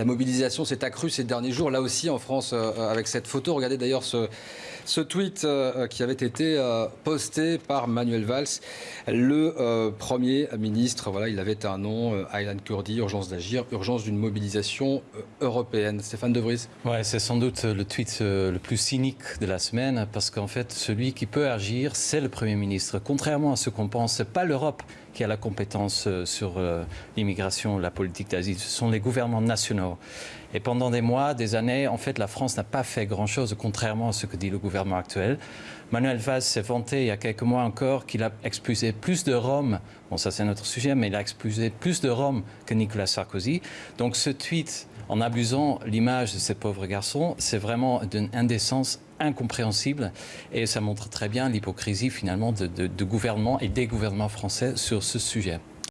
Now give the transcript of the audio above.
la mobilisation s'est accrue ces derniers jours, là aussi en France, avec cette photo. Regardez d'ailleurs ce, ce tweet qui avait été posté par Manuel Valls, le Premier ministre. Voilà, il avait un nom, Aylan Kurdi, urgence d'agir, urgence d'une mobilisation européenne. Stéphane De Vries Ouais, c'est sans doute le tweet le plus cynique de la semaine, parce qu'en fait, celui qui peut agir, c'est le Premier ministre. Contrairement à ce qu'on pense, ce pas l'Europe qui a la compétence euh, sur euh, l'immigration, la politique d'asile, ce sont les gouvernements nationaux. Et pendant des mois, des années, en fait, la France n'a pas fait grand-chose, contrairement à ce que dit le actuel. Manuel Valls s'est vanté il y a quelques mois encore qu'il a expulsé plus de Roms, bon ça c'est notre sujet, mais il a expulsé plus de Roms que Nicolas Sarkozy. Donc ce tweet, en abusant l'image de ces pauvres garçons, c'est vraiment d'une indécence incompréhensible et ça montre très bien l'hypocrisie finalement de, de gouvernement et des gouvernements français sur ce sujet.